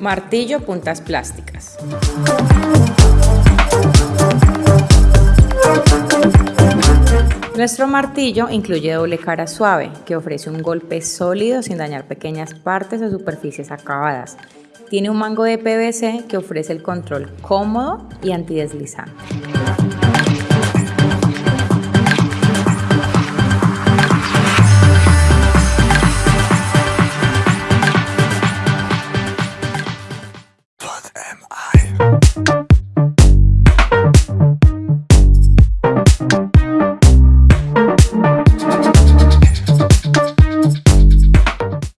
Martillo puntas plásticas. Nuestro martillo incluye doble cara suave, que ofrece un golpe sólido sin dañar pequeñas partes o superficies acabadas. Tiene un mango de PVC que ofrece el control cómodo y antideslizante.